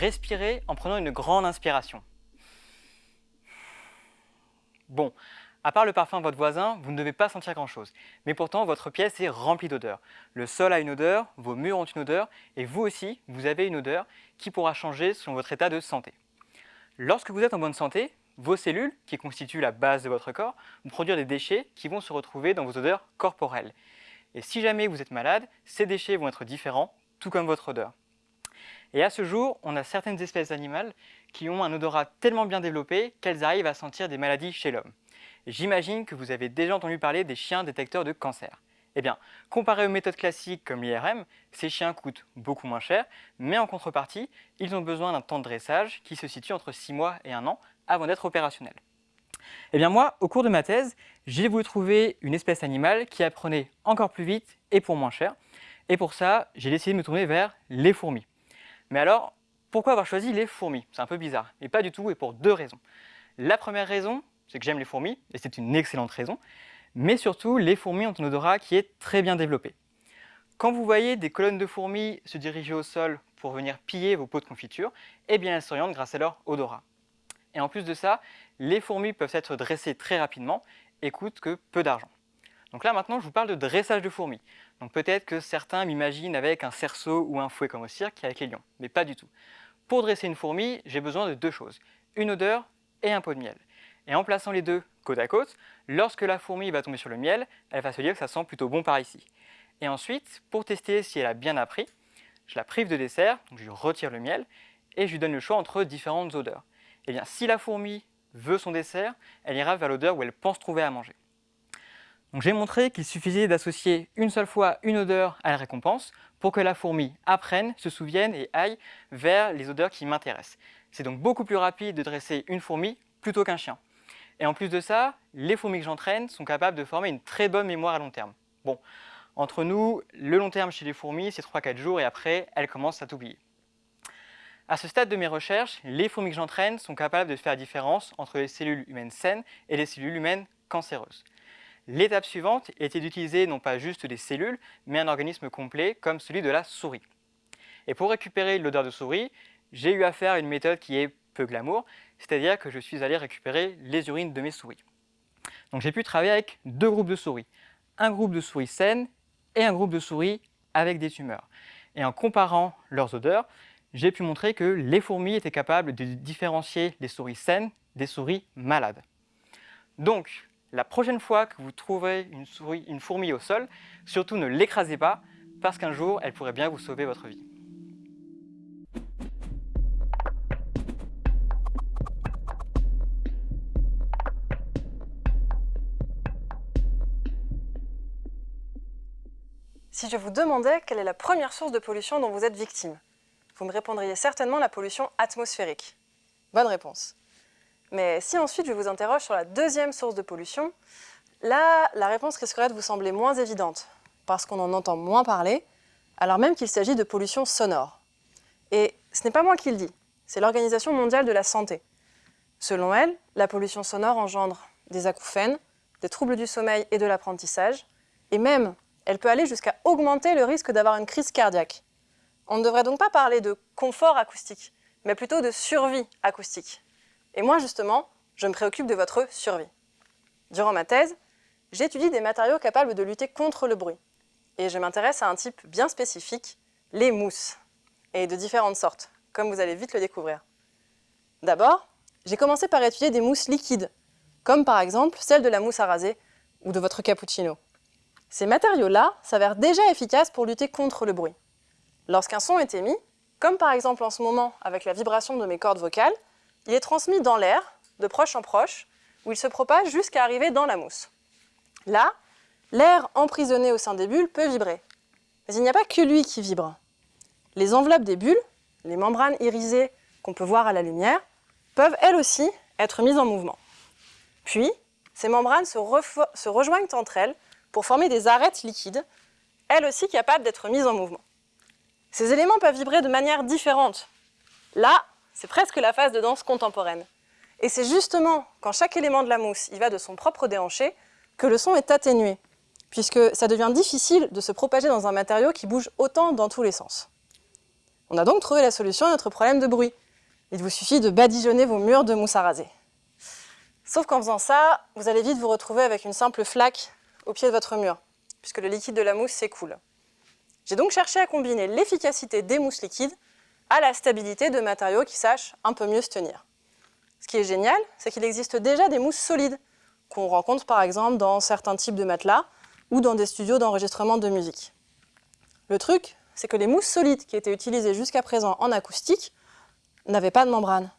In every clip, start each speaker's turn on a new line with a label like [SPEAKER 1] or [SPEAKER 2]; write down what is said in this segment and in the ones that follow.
[SPEAKER 1] respirez en prenant une grande inspiration. Bon, à part le parfum de votre voisin, vous ne devez pas sentir grand-chose. Mais pourtant, votre pièce est remplie d'odeurs. Le sol a une odeur, vos murs ont une odeur, et vous aussi, vous avez une odeur qui pourra changer selon votre état de santé. Lorsque vous êtes en bonne santé, vos cellules, qui constituent la base de votre corps, vont produire des déchets qui vont se retrouver dans vos odeurs corporelles. Et si jamais vous êtes malade, ces déchets vont être différents, tout comme votre odeur. Et à ce jour, on a certaines espèces animales qui ont un odorat tellement bien développé qu'elles arrivent à sentir des maladies chez l'homme. J'imagine que vous avez déjà entendu parler des chiens détecteurs de cancer. Eh bien, comparé aux méthodes classiques comme l'IRM, ces chiens coûtent beaucoup moins cher, mais en contrepartie, ils ont besoin d'un temps de dressage qui se situe entre 6 mois et 1 an avant d'être opérationnels. Eh bien moi, au cours de ma thèse, j'ai voulu trouver une espèce animale qui apprenait encore plus vite et pour moins cher. Et pour ça, j'ai décidé de me tourner vers les fourmis. Mais alors, pourquoi avoir choisi les fourmis? C'est un peu bizarre, mais pas du tout et pour deux raisons. La première raison, c'est que j'aime les fourmis, et c'est une excellente raison, mais surtout, les fourmis ont un odorat qui est très bien développé. Quand vous voyez des colonnes de fourmis se diriger au sol pour venir piller vos pots de confiture, eh bien elles s'orientent grâce à leur odorat. Et en plus de ça, les fourmis peuvent être dressées très rapidement et coûtent que peu d'argent. Donc là maintenant, je vous parle de dressage de fourmis. Donc peut-être que certains m'imaginent avec un cerceau ou un fouet comme au cirque avec les lions, mais pas du tout. Pour dresser une fourmi, j'ai besoin de deux choses, une odeur et un pot de miel. Et en plaçant les deux côte à côte, lorsque la fourmi va tomber sur le miel, elle va se dire que ça sent plutôt bon par ici. Et ensuite, pour tester si elle a bien appris, je la prive de dessert, donc je lui retire le miel, et je lui donne le choix entre différentes odeurs. Et eh bien, si la fourmi veut son dessert, elle ira vers l'odeur où elle pense trouver à manger. J'ai montré qu'il suffisait d'associer une seule fois une odeur à la récompense pour que la fourmi apprenne, se souvienne et aille vers les odeurs qui m'intéressent. C'est donc beaucoup plus rapide de dresser une fourmi plutôt qu'un chien. Et en plus de ça, les fourmis que j'entraîne sont capables de former une très bonne mémoire à long terme. Bon, entre nous, le long terme chez les fourmis, c'est 3-4 jours et après, elles commencent à t'oublier. À ce stade de mes recherches, les fourmis que j'entraîne sont capables de faire la différence entre les cellules humaines saines et les cellules humaines cancéreuses. L'étape suivante était d'utiliser non pas juste des cellules, mais un organisme complet comme celui de la souris. Et pour récupérer l'odeur de souris, j'ai eu à une méthode qui est peu glamour, c'est-à-dire que je suis allé récupérer les urines de mes souris. Donc j'ai pu travailler avec deux groupes de souris, un groupe de souris saines et un groupe de souris avec des tumeurs. Et en comparant leurs odeurs, j'ai pu montrer que les fourmis étaient capables de différencier les souris saines des souris malades. Donc, la prochaine fois que vous trouverez une, souris, une fourmi au sol, surtout ne l'écrasez pas, parce qu'un jour, elle pourrait bien vous sauver votre vie.
[SPEAKER 2] Si je vous demandais quelle est la première source de pollution dont vous êtes victime, vous me répondriez certainement la pollution atmosphérique. Bonne réponse. Mais si ensuite je vous interroge sur la deuxième source de pollution, là, la réponse risquerait de vous sembler moins évidente, parce qu'on en entend moins parler, alors même qu'il s'agit de pollution sonore. Et ce n'est pas moi qui le dis, c'est l'Organisation mondiale de la santé. Selon elle, la pollution sonore engendre des acouphènes, des troubles du sommeil et de l'apprentissage, et même elle peut aller jusqu'à augmenter le risque d'avoir une crise cardiaque. On ne devrait donc pas parler de confort acoustique, mais plutôt de survie acoustique. Et moi, justement, je me préoccupe de votre survie. Durant ma thèse, j'étudie des matériaux capables de lutter contre le bruit. Et je m'intéresse à un type bien spécifique, les mousses, et de différentes sortes, comme vous allez vite le découvrir. D'abord, j'ai commencé par étudier des mousses liquides, comme par exemple celle de la mousse à raser ou de votre cappuccino. Ces matériaux-là s'avèrent déjà efficaces pour lutter contre le bruit. Lorsqu'un son est émis, comme par exemple en ce moment avec la vibration de mes cordes vocales, il est transmis dans l'air, de proche en proche, où il se propage jusqu'à arriver dans la mousse. Là, l'air emprisonné au sein des bulles peut vibrer. Mais il n'y a pas que lui qui vibre. Les enveloppes des bulles, les membranes irisées qu'on peut voir à la lumière, peuvent elles aussi être mises en mouvement. Puis, ces membranes se, rejoignent entre elles pour former des arêtes liquides, elles aussi capables d'être mises en mouvement. Ces éléments peuvent vibrer de manière différente. Là, c'est presque la phase de danse contemporaine. Et c'est justement quand chaque élément de la mousse y va de son propre déhanché que le son est atténué, puisque ça devient difficile de se propager dans un matériau qui bouge autant dans tous les sens. On a donc trouvé la solution à notre problème de bruit. Il vous suffit de badigeonner vos murs de mousse à raser. Sauf qu'en faisant ça, vous allez vite vous retrouver avec une simple flaque au pied de votre mur, puisque le liquide de la mousse s'écoule. J'ai donc cherché à combiner l'efficacité des mousses liquides à la stabilité de matériaux qui sachent un peu mieux se tenir. Ce qui est génial, c'est qu'il existe déjà des mousses solides, qu'on rencontre par exemple dans certains types de matelas ou dans des studios d'enregistrement de musique. Le truc, c'est que les mousses solides qui étaient utilisées jusqu'à présent en acoustique n'avaient pas de membrane.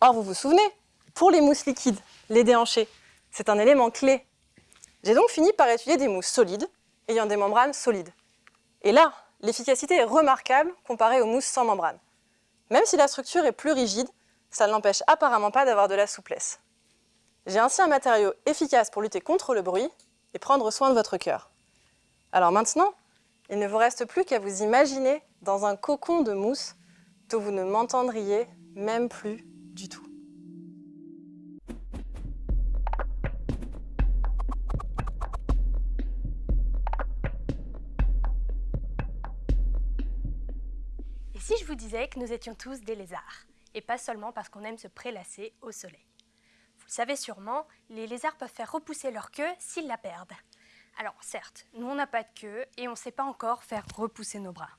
[SPEAKER 2] Or, vous vous souvenez, pour les mousses liquides, les déhanchés, c'est un élément clé. J'ai donc fini par étudier des mousses solides ayant des membranes solides. Et là, l'efficacité est remarquable comparée aux mousses sans membrane. Même si la structure est plus rigide, ça ne l'empêche apparemment pas d'avoir de la souplesse. J'ai ainsi un matériau efficace pour lutter contre le bruit et prendre soin de votre cœur. Alors maintenant, il ne vous reste plus qu'à vous imaginer dans un cocon de mousse dont vous ne m'entendriez même plus du tout.
[SPEAKER 3] Disais que nous étions tous des lézards, et pas seulement parce qu'on aime se prélasser au soleil Vous le savez sûrement, les lézards peuvent faire repousser leur queue s'ils la perdent. Alors certes, nous on n'a pas de queue et on ne sait pas encore faire repousser nos bras.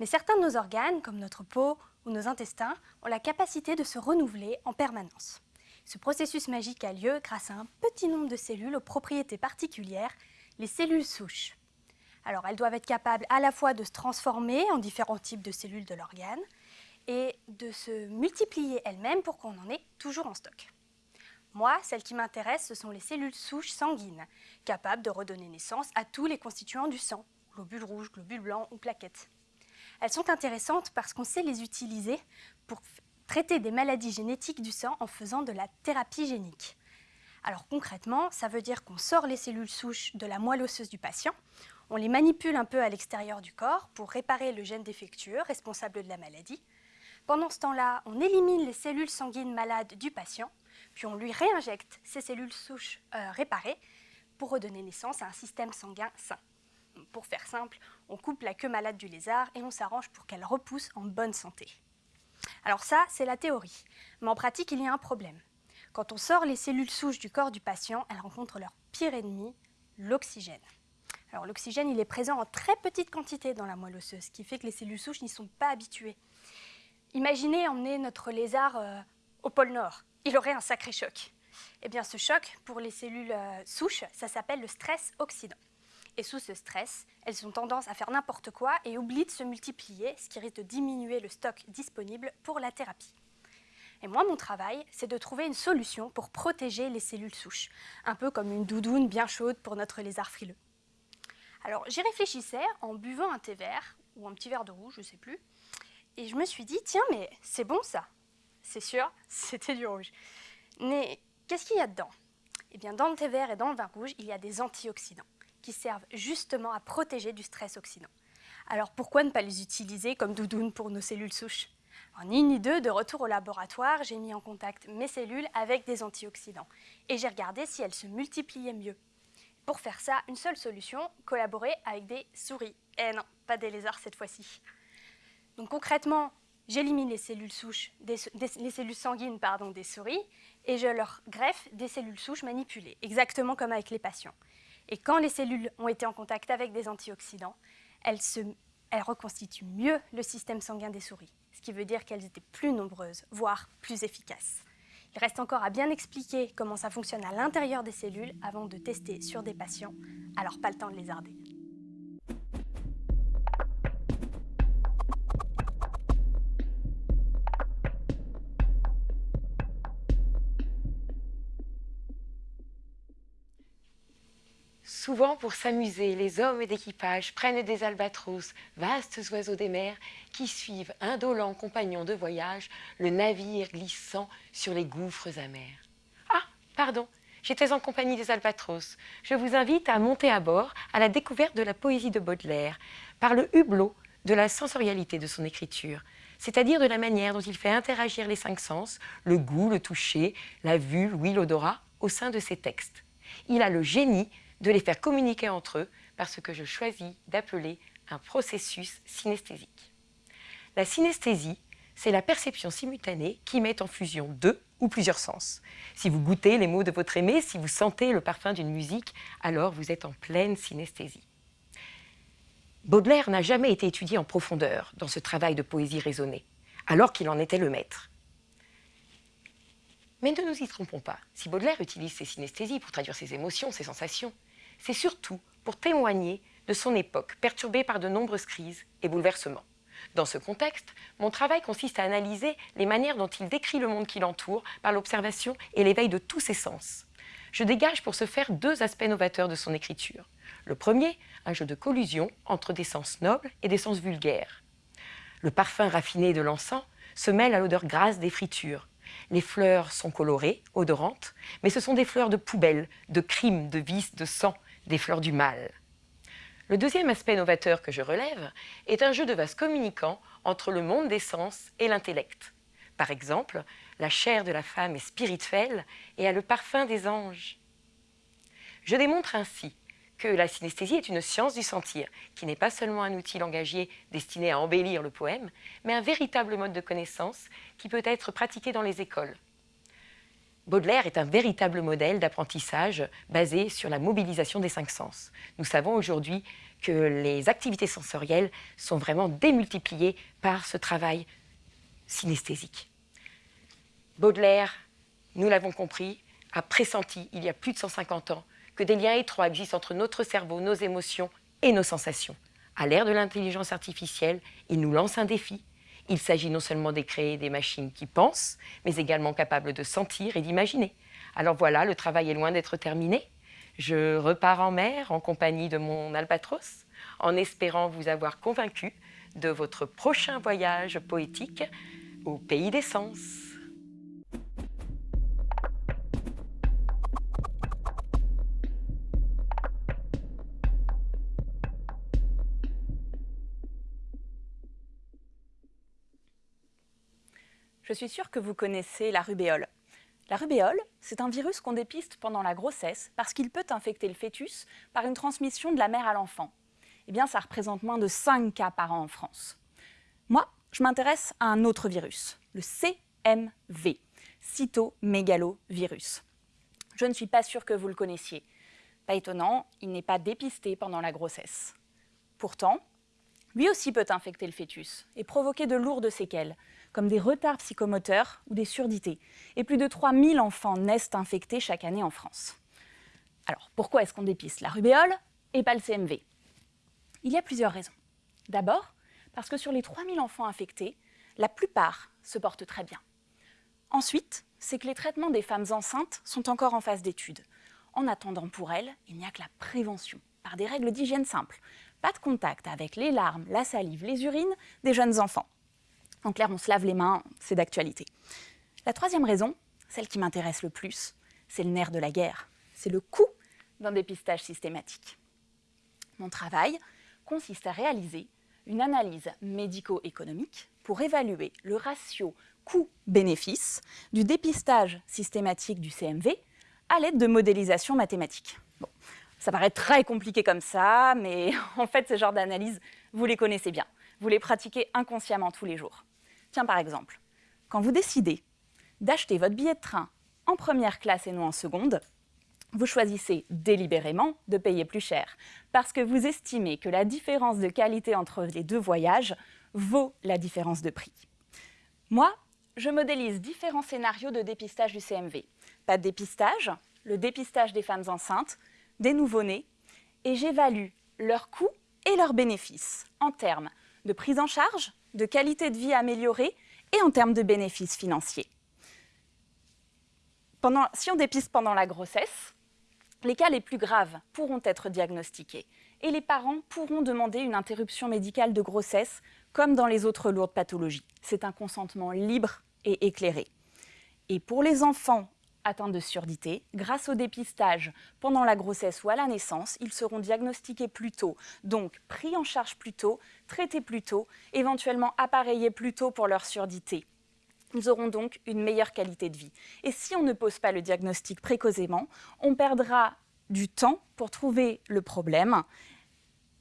[SPEAKER 3] Mais certains de nos organes, comme notre peau ou nos intestins, ont la capacité de se renouveler en permanence. Ce processus magique a lieu grâce à un petit nombre de cellules aux propriétés particulières, les cellules souches. Alors elles doivent être capables à la fois de se transformer en différents types de cellules de l'organe et de se multiplier elles-mêmes pour qu'on en ait toujours en stock. Moi, celles qui m'intéressent, ce sont les cellules souches sanguines, capables de redonner naissance à tous les constituants du sang, globules rouges, globules blancs ou plaquettes. Elles sont intéressantes parce qu'on sait les utiliser pour traiter des maladies génétiques du sang en faisant de la thérapie génique. Alors concrètement, ça veut dire qu'on sort les cellules souches de la moelle osseuse du patient, on les manipule un peu à l'extérieur du corps pour réparer le gène défectueux responsable de la maladie. Pendant ce temps-là, on élimine les cellules sanguines malades du patient puis on lui réinjecte ces cellules souches euh, réparées pour redonner naissance à un système sanguin sain. Pour faire simple, on coupe la queue malade du lézard et on s'arrange pour qu'elle repousse en bonne santé. Alors ça, c'est la théorie. Mais en pratique, il y a un problème. Quand on sort les cellules souches du corps du patient, elles rencontrent leur pire ennemi, l'oxygène. L'oxygène, est présent en très petite quantité dans la moelle osseuse, ce qui fait que les cellules souches n'y sont pas habituées. Imaginez emmener notre lézard euh, au pôle Nord il aurait un sacré choc. Eh bien, ce choc, pour les cellules euh, souches, ça s'appelle le stress oxydant. Et sous ce stress, elles ont tendance à faire n'importe quoi et oublient de se multiplier, ce qui risque de diminuer le stock disponible pour la thérapie. Et moi, mon travail, c'est de trouver une solution pour protéger les cellules souches, un peu comme une doudoune bien chaude pour notre lézard frileux. Alors, j'y réfléchissais en buvant un thé vert, ou un petit verre de rouge, je ne sais plus, et je me suis dit, tiens, mais c'est bon ça, c'est sûr, c'était du rouge. Mais qu'est-ce qu'il y a dedans? Eh bien, dans le thé vert et dans le vin rouge, il y a des antioxydants qui servent justement à protéger du stress oxydant. Alors pourquoi ne pas les utiliser comme doudoune pour nos cellules souches? En ni ni deux, de retour au laboratoire, j'ai mis en contact mes cellules avec des antioxydants et j'ai regardé si elles se multipliaient mieux. Pour faire ça, une seule solution, collaborer avec des souris. Eh non, pas des lézards cette fois-ci. Donc concrètement, j'élimine les cellules souches, les cellules sanguines des souris et je leur greffe des cellules souches manipulées, exactement comme avec les patients. Et quand les cellules ont été en contact avec des antioxydants, elles reconstituent mieux le système sanguin des souris, ce qui veut dire qu'elles étaient plus nombreuses, voire plus efficaces. Il reste encore à bien expliquer comment ça fonctionne à l'intérieur des cellules avant de tester sur des patients, alors pas le temps de lézarder.
[SPEAKER 4] Souvent, pour s'amuser, les hommes d'équipage prennent des albatros, vastes oiseaux des mers, qui suivent, indolents compagnons de voyage, le navire glissant sur les gouffres amers. Ah, pardon, j'étais en compagnie des albatros. Je vous invite à monter à bord à la découverte de la poésie de Baudelaire, par le hublot de la sensorialité de son écriture, c'est-à-dire de la manière dont il fait interagir les cinq sens, le goût, le toucher, la vue, l'ouïe, l'odorat, au sein de ses textes. Il a le génie de les faire communiquer entre eux par ce que je choisis d'appeler un processus synesthésique. La synesthésie, c'est la perception simultanée qui met en fusion deux ou plusieurs sens. Si vous goûtez les mots de votre aimé, si vous sentez le parfum d'une musique, alors vous êtes en pleine synesthésie. Baudelaire n'a jamais été étudié en profondeur dans ce travail de poésie raisonnée, alors qu'il en était le maître. Mais ne nous y trompons pas, si Baudelaire utilise ses synesthésies pour traduire ses émotions, ses sensations, c'est surtout pour témoigner de son époque perturbée par de nombreuses crises et bouleversements. Dans ce contexte, mon travail consiste à analyser les manières dont il décrit le monde qui l'entoure par l'observation et l'éveil de tous ses sens. Je dégage pour ce faire deux aspects novateurs de son écriture. Le premier, un jeu de collusion entre des sens nobles et des sens vulgaires. Le parfum raffiné de l'encens se mêle à l'odeur grasse des fritures. Les fleurs sont colorées, odorantes, mais ce sont des fleurs de poubelle, de crimes, de vices, de sang, des fleurs du mal. Le deuxième aspect novateur que je relève est un jeu de vase communicant entre le monde des sens et l'intellect. Par exemple, la chair de la femme est spirituelle et a le parfum des anges. Je démontre ainsi que la synesthésie est une science du sentir, qui n'est pas seulement un outil langagier destiné à embellir le poème, mais un véritable mode de connaissance qui peut être pratiqué dans les écoles. Baudelaire est un véritable modèle d'apprentissage basé sur la mobilisation des cinq sens. Nous savons aujourd'hui que les activités sensorielles sont vraiment démultipliées par ce travail synesthésique. Baudelaire, nous l'avons compris, a pressenti il y a plus de 150 ans que des liens étroits existent entre notre cerveau, nos émotions et nos sensations. À l'ère de l'intelligence artificielle, il nous lance un défi, il s'agit non seulement de créer des machines qui pensent, mais également capables de sentir et d'imaginer. Alors voilà, le travail est loin d'être terminé. Je repars en mer en compagnie de mon albatros, en espérant vous avoir convaincu de votre prochain voyage poétique au pays des sens.
[SPEAKER 5] Je suis sûre que vous connaissez la rubéole. La rubéole, c'est un virus qu'on dépiste pendant la grossesse parce qu'il peut infecter le fœtus par une transmission de la mère à l'enfant. Eh bien, ça représente moins de 5 cas par an en France. Moi, je m'intéresse à un autre virus, le CMV, cytomégalovirus. Je ne suis pas sûre que vous le connaissiez. Pas étonnant, il n'est pas dépisté pendant la grossesse. Pourtant, lui aussi peut infecter le fœtus et provoquer de lourdes séquelles, comme des retards psychomoteurs ou des surdités. Et plus de 3000 enfants naissent infectés chaque année en France. Alors, pourquoi est-ce qu'on dépiste la rubéole et pas le CMV Il y a plusieurs raisons. D'abord, parce que sur les 3000 enfants infectés, la plupart se portent très bien. Ensuite, c'est que les traitements des femmes enceintes sont encore en phase d'étude. En attendant pour elles, il n'y a que la prévention, par des règles d'hygiène simples. Pas de contact avec les larmes, la salive, les urines des jeunes enfants. En clair, on se lave les mains, c'est d'actualité. La troisième raison, celle qui m'intéresse le plus, c'est le nerf de la guerre. C'est le coût d'un dépistage systématique. Mon travail consiste à réaliser une analyse médico-économique pour évaluer le ratio coût-bénéfice du dépistage systématique du CMV à l'aide de modélisation mathématique. Bon, ça paraît très compliqué comme ça, mais en fait, ce genre d'analyse, vous les connaissez bien. Vous les pratiquez inconsciemment tous les jours. Tiens, par exemple, quand vous décidez d'acheter votre billet de train en première classe et non en seconde, vous choisissez délibérément de payer plus cher parce que vous estimez que la différence de qualité entre les deux voyages vaut la différence de prix. Moi, je modélise différents scénarios de dépistage du CMV. Pas de dépistage, le dépistage des femmes enceintes, des nouveau-nés, et j'évalue leurs coûts et leurs bénéfices en termes de prise en charge, de qualité de vie améliorée et en termes de bénéfices financiers. Si on dépiste pendant la grossesse, les cas les plus graves pourront être diagnostiqués et les parents pourront demander une interruption médicale de grossesse comme dans les autres lourdes pathologies. C'est un consentement libre et éclairé. Et pour les enfants atteints de surdité, grâce au dépistage pendant la grossesse ou à la naissance, ils seront diagnostiqués plus tôt, donc pris en charge plus tôt, traités plus tôt, éventuellement appareillés plus tôt pour leur surdité. Ils auront donc une meilleure qualité de vie. Et si on ne pose pas le diagnostic précocement, on perdra du temps pour trouver le problème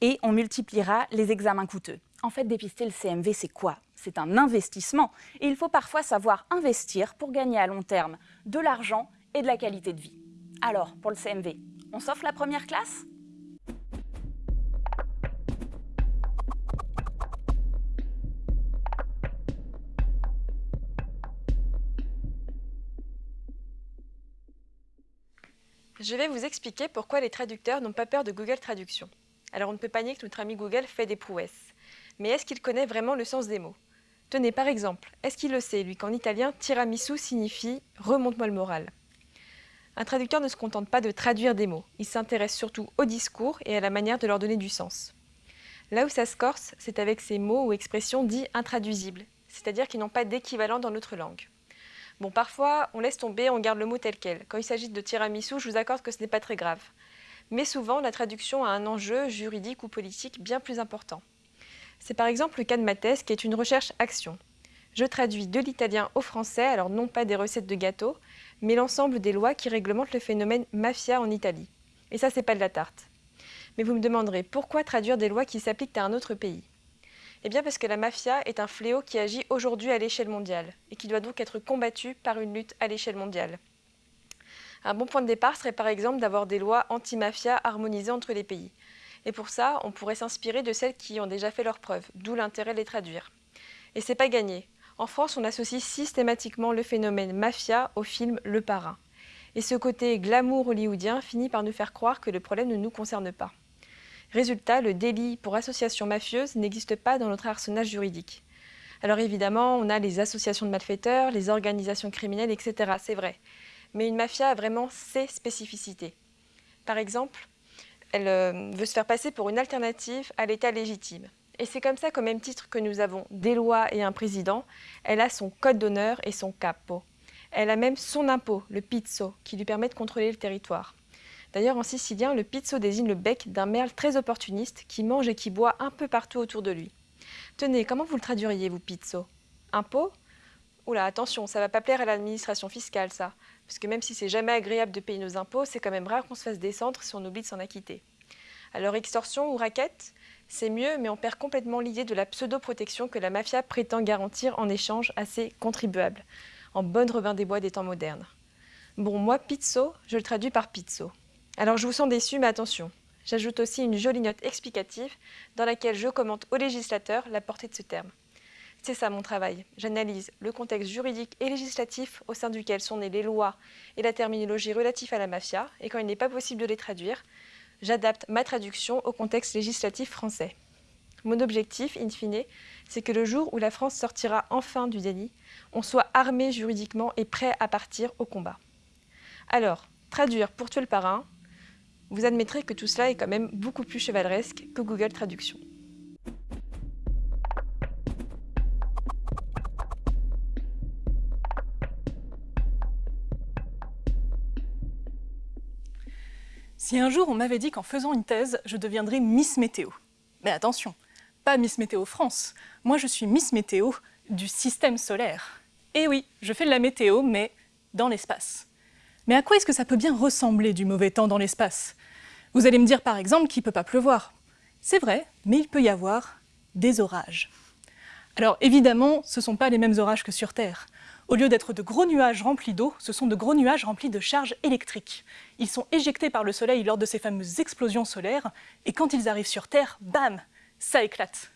[SPEAKER 5] et on multipliera les examens coûteux. En fait, dépister le CMV, c'est quoi? C'est un investissement. Et il faut parfois savoir investir pour gagner à long terme de l'argent et de la qualité de vie. Alors, pour le CMV, on s'offre la première classe?
[SPEAKER 6] Je vais vous expliquer pourquoi les traducteurs n'ont pas peur de Google Traduction. Alors on ne peut pas nier que notre ami Google fait des prouesses. Mais est-ce qu'il connaît vraiment le sens des mots? Tenez, par exemple, est-ce qu'il le sait, lui, qu'en italien, tiramisu signifie « remonte-moi le moral » Un traducteur ne se contente pas de traduire des mots, il s'intéresse surtout au discours et à la manière de leur donner du sens. Là où ça se corse, c'est avec ces mots ou expressions dits intraduisibles, c'est-à-dire qui n'ont pas d'équivalent dans notre langue. Bon, parfois, on laisse tomber, on garde le mot tel quel. Quand il s'agit de tiramisu, je vous accorde que ce n'est pas très grave. Mais souvent, la traduction a un enjeu juridique ou politique bien plus important. C'est par exemple le cas de ma thèse, qui est une recherche-action. Je traduis de l'italien au français, alors non pas des recettes de gâteaux, mais l'ensemble des lois qui réglementent le phénomène mafia en Italie. Et ça, c'est pas de la tarte. Mais vous me demanderez, pourquoi traduire des lois qui s'appliquent à un autre pays? Eh bien parce que la mafia est un fléau qui agit aujourd'hui à l'échelle mondiale et qui doit donc être combattu par une lutte à l'échelle mondiale. Un bon point de départ serait par exemple d'avoir des lois anti-mafia harmonisées entre les pays. Et pour ça, on pourrait s'inspirer de celles qui ont déjà fait leurs preuves, d'où l'intérêt de les traduire. Et c'est pas gagné. En France, on associe systématiquement le phénomène mafia au film Le Parrain. Et ce côté glamour hollywoodien finit par nous faire croire que le problème ne nous concerne pas. Résultat, le délit pour association mafieuse n'existe pas dans notre arsenal juridique. Alors évidemment, on a les associations de malfaiteurs, les organisations criminelles, etc. C'est vrai. Mais une mafia a vraiment ses spécificités. Par exemple, elle euh, veut se faire passer pour une alternative à l'État légitime. Et c'est comme ça qu'au même titre que nous avons des lois et un président, elle a son code d'honneur et son capo. Elle a même son impôt, le pizzo, qui lui permet de contrôler le territoire. D'ailleurs, en sicilien, le pizzo désigne le bec d'un merle très opportuniste qui mange et qui boit un peu partout autour de lui. Tenez, comment vous le traduiriez, vous, pizzo? Impôt? Oula, attention, ça va pas plaire à l'administration fiscale, ça. Parce que même si c'est jamais agréable de payer nos impôts, c'est quand même rare qu'on se fasse descendre si on oublie de s'en acquitter. Alors extorsion ou raquette C'est mieux, mais on perd complètement l'idée de la pseudo-protection que la mafia prétend garantir en échange à ses contribuables, en bonne Robin des Bois des temps modernes. Bon, moi, pizzo, je le traduis par pizzo. Alors je vous sens déçu, mais attention. J'ajoute aussi une jolie note explicative dans laquelle je commente au législateur la portée de ce terme. C'est ça mon travail. J'analyse le contexte juridique et législatif au sein duquel sont nées les lois et la terminologie relative à la mafia, et quand il n'est pas possible de les traduire, j'adapte ma traduction au contexte législatif français. Mon objectif, in fine, c'est que le jour où la France sortira enfin du déni, on soit armé juridiquement et prêt à partir au combat. Alors, traduire pour tuer le parrain, vous admettrez que tout cela est quand même beaucoup plus chevaleresque que Google Traduction.
[SPEAKER 7] Si un jour on m'avait dit qu'en faisant une thèse, je deviendrais Miss Météo. Mais attention, pas Miss Météo France, moi je suis Miss Météo du système solaire. Et oui, je fais de la météo, mais dans l'espace. Mais à quoi est-ce que ça peut bien ressembler du mauvais temps dans l'espace? Vous allez me dire par exemple qu'il ne peut pas pleuvoir. C'est vrai, mais il peut y avoir des orages. Alors évidemment, ce ne sont pas les mêmes orages que sur Terre. Au lieu d'être de gros nuages remplis d'eau, ce sont de gros nuages remplis de charges électriques. Ils sont éjectés par le Soleil lors de ces fameuses explosions solaires, et quand ils arrivent sur Terre, bam, ça éclate.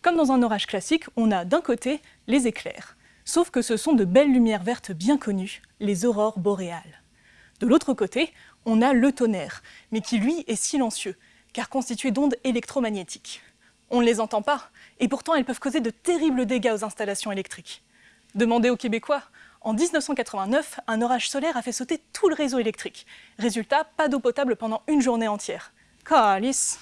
[SPEAKER 7] Comme dans un orage classique, on a d'un côté les éclairs, sauf que ce sont de belles lumières vertes bien connues, les aurores boréales. De l'autre côté, on a le tonnerre, mais qui lui est silencieux, car constitué d'ondes électromagnétiques. On ne les entend pas, et pourtant elles peuvent causer de terribles dégâts aux installations électriques. Demandez aux Québécois, en 1989, un orage solaire a fait sauter tout le réseau électrique. Résultat, pas d'eau potable pendant une journée entière. Calice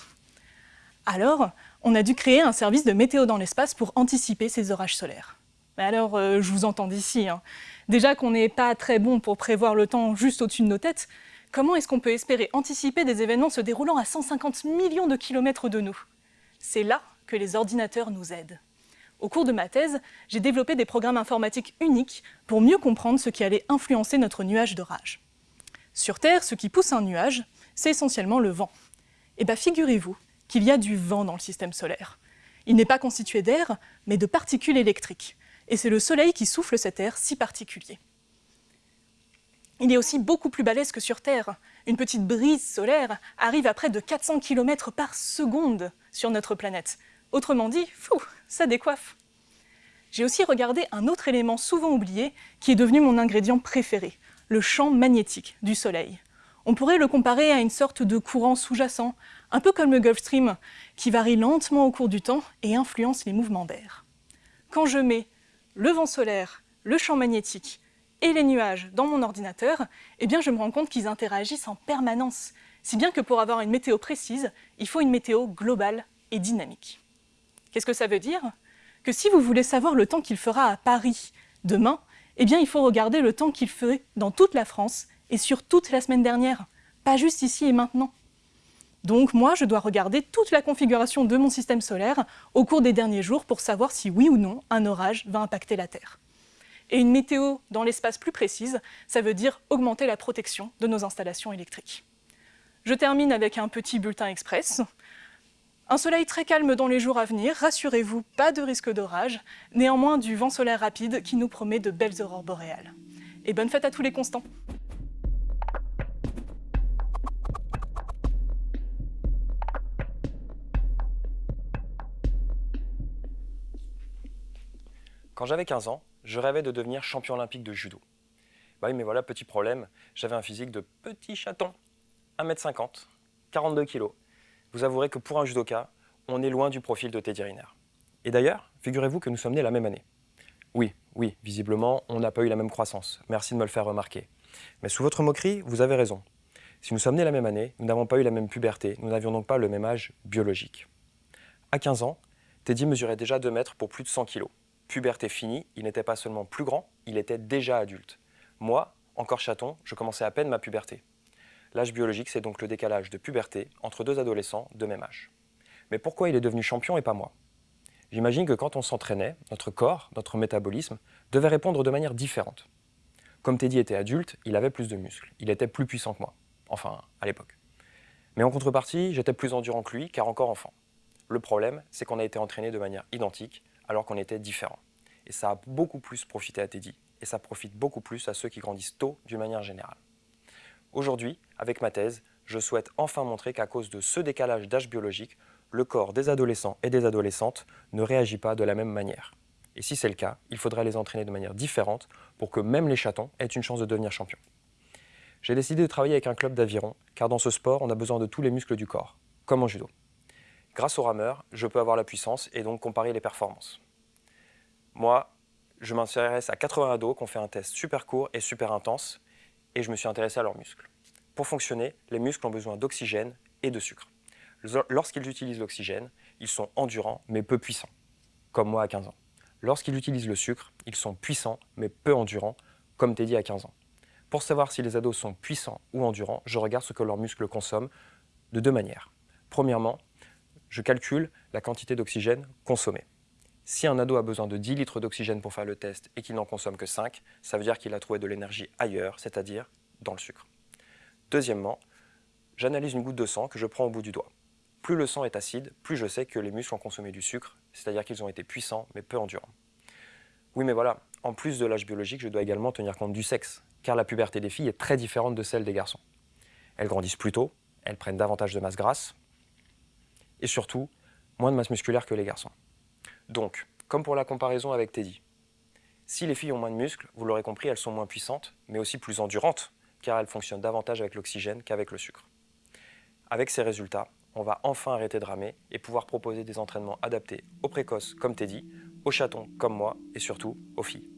[SPEAKER 7] Alors, on a dû créer un service de météo dans l'espace pour anticiper ces orages solaires. Mais alors, euh, je vous entends d'ici. Hein. Déjà qu'on n'est pas très bon pour prévoir le temps juste au-dessus de nos têtes, comment est-ce qu'on peut espérer anticiper des événements se déroulant à 150 millions de kilomètres de nous? C'est là que les ordinateurs nous aident. Au cours de ma thèse, j'ai développé des programmes informatiques uniques pour mieux comprendre ce qui allait influencer notre nuage d'orage. Sur Terre, ce qui pousse un nuage, c'est essentiellement le vent. Eh bien figurez-vous qu'il y a du vent dans le système solaire. Il n'est pas constitué d'air, mais de particules électriques. Et c'est le Soleil qui souffle cet air si particulier. Il est aussi beaucoup plus balèze que sur Terre. Une petite brise solaire arrive à près de 400 km par seconde sur notre planète. Autrement dit, fou, ça décoiffe. J'ai aussi regardé un autre élément souvent oublié qui est devenu mon ingrédient préféré, le champ magnétique du Soleil. On pourrait le comparer à une sorte de courant sous-jacent, un peu comme le Gulf Stream, qui varie lentement au cours du temps et influence les mouvements d'air. Quand je mets le vent solaire, le champ magnétique et les nuages dans mon ordinateur, eh bien je me rends compte qu'ils interagissent en permanence, si bien que pour avoir une météo précise, il faut une météo globale et dynamique. Qu'est-ce que ça veut dire? Que si vous voulez savoir le temps qu'il fera à Paris demain, eh bien il faut regarder le temps qu'il ferait dans toute la France et sur toute la semaine dernière, pas juste ici et maintenant. Donc moi, je dois regarder toute la configuration de mon système solaire au cours des derniers jours pour savoir si oui ou non un orage va impacter la Terre. Et une météo dans l'espace plus précise, ça veut dire augmenter la protection de nos installations électriques. Je termine avec un petit bulletin express. Un soleil très calme dans les jours à venir, rassurez-vous, pas de risque d'orage, néanmoins du vent solaire rapide qui nous promet de belles aurores boréales. Et bonne fête à tous les constants
[SPEAKER 8] Quand j'avais 15 ans, je rêvais de devenir champion olympique de judo. Bah oui, mais voilà, petit problème, j'avais un physique de petit chaton, 1m50, 42 kg. Vous avouerez que pour un judoka, on est loin du profil de Teddy Riner. Et d'ailleurs, figurez-vous que nous sommes nés la même année. Oui, oui, visiblement, on n'a pas eu la même croissance. Merci de me le faire remarquer. Mais sous votre moquerie, vous avez raison. Si nous sommes nés la même année, nous n'avons pas eu la même puberté, nous n'avions donc pas le même âge biologique. À 15 ans, Teddy mesurait déjà 2 mètres pour plus de 100 kg puberté finie, il n'était pas seulement plus grand, il était déjà adulte. Moi, encore chaton, je commençais à peine ma puberté. L'âge biologique, c'est donc le décalage de puberté entre deux adolescents de même âge. Mais pourquoi il est devenu champion et pas moi? J'imagine que quand on s'entraînait, notre corps, notre métabolisme, devait répondre de manière différente. Comme Teddy était adulte, il avait plus de muscles, il était plus puissant que moi, enfin à l'époque. Mais en contrepartie, j'étais plus endurant que lui, car encore enfant. Le problème, c'est qu'on a été entraîné de manière identique, alors qu'on était différents. Et ça a beaucoup plus profité à Teddy, et ça profite beaucoup plus à ceux qui grandissent tôt d'une manière générale. Aujourd'hui, avec ma thèse, je souhaite enfin montrer qu'à cause de ce décalage d'âge biologique, le corps des adolescents et des adolescentes ne réagit pas de la même manière. Et si c'est le cas, il faudrait les entraîner de manière différente pour que même les chatons aient une chance de devenir champions. J'ai décidé de travailler avec un club d'aviron, car dans ce sport, on a besoin de tous les muscles du corps, comme en judo. Grâce au rameur, je peux avoir la puissance et donc comparer les performances. Moi, je m'intéresse à 80 ados qui ont fait un test super court et super intense et je me suis intéressé à leurs muscles. Pour fonctionner, les muscles ont besoin d'oxygène et de sucre. Lorsqu'ils utilisent l'oxygène, ils sont endurants mais peu puissants, comme moi à 15 ans. Lorsqu'ils utilisent le sucre, ils sont puissants mais peu endurants, comme Teddy à 15 ans. Pour savoir si les ados sont puissants ou endurants, je regarde ce que leurs muscles consomment de deux manières. Premièrement, je calcule la quantité d'oxygène consommée. Si un ado a besoin de 10 litres d'oxygène pour faire le test et qu'il n'en consomme que 5, ça veut dire qu'il a trouvé de l'énergie ailleurs, c'est-à-dire dans le sucre. Deuxièmement, j'analyse une goutte de sang que je prends au bout du doigt. Plus le sang est acide, plus je sais que les muscles ont consommé du sucre, c'est-à-dire qu'ils ont été puissants mais peu endurants. Oui mais voilà, en plus de l'âge biologique, je dois également tenir compte du sexe, car la puberté des filles est très différente de celle des garçons. Elles grandissent plus tôt, elles prennent davantage de masse grasse, et surtout moins de masse musculaire que les garçons. Donc, comme pour la comparaison avec Teddy, si les filles ont moins de muscles, vous l'aurez compris, elles sont moins puissantes, mais aussi plus endurantes, car elles fonctionnent davantage avec l'oxygène qu'avec le sucre. Avec ces résultats, on va enfin arrêter de ramer et pouvoir proposer des entraînements adaptés aux précoces comme Teddy, aux chatons comme moi et surtout aux filles.